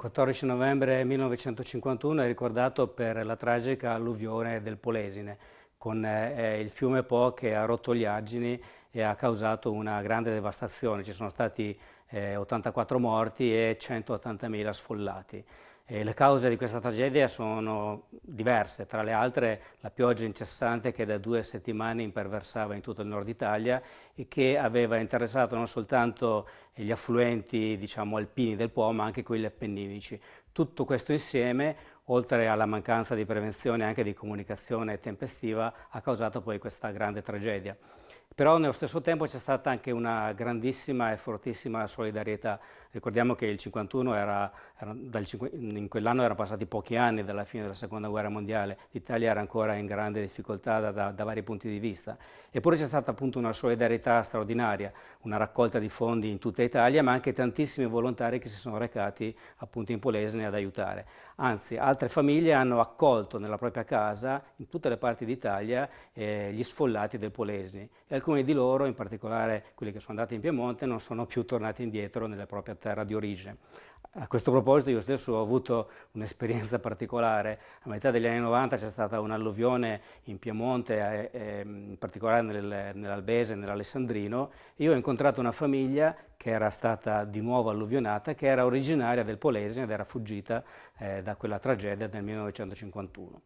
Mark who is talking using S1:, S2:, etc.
S1: 14 novembre 1951 è ricordato per la tragica alluvione del Polesine, con eh, il fiume Po che ha rotto gli argini e ha causato una grande devastazione. Ci sono stati eh, 84 morti e 180.000 sfollati. E le cause di questa tragedia sono diverse, tra le altre la pioggia incessante che da due settimane imperversava in tutto il nord Italia e che aveva interessato non soltanto gli affluenti diciamo, alpini del Po ma anche quelli appenninici. Tutto questo insieme, oltre alla mancanza di prevenzione e anche di comunicazione tempestiva, ha causato poi questa grande tragedia. Però nello stesso tempo c'è stata anche una grandissima e fortissima solidarietà. Ricordiamo che il 51 era, era dal, in quell'anno erano passati pochi anni dalla fine della seconda guerra mondiale, l'Italia era ancora in grande difficoltà da, da, da vari punti di vista. Eppure c'è stata appunto una solidarietà straordinaria, una raccolta di fondi in tutta Italia, ma anche tantissimi volontari che si sono recati appunto in Polesine ad aiutare. Anzi, altre famiglie hanno accolto nella propria casa, in tutte le parti d'Italia, eh, gli sfollati del Polesine alcuni di loro, in particolare quelli che sono andati in Piemonte, non sono più tornati indietro nella propria terra di origine. A questo proposito io stesso ho avuto un'esperienza particolare, a metà degli anni 90 c'è stata un'alluvione in Piemonte, eh, in particolare nel, nell'Albese, nell'Alessandrino, e io ho incontrato una famiglia che era stata di nuovo alluvionata, che era originaria del Polesine ed era fuggita eh, da quella tragedia del 1951.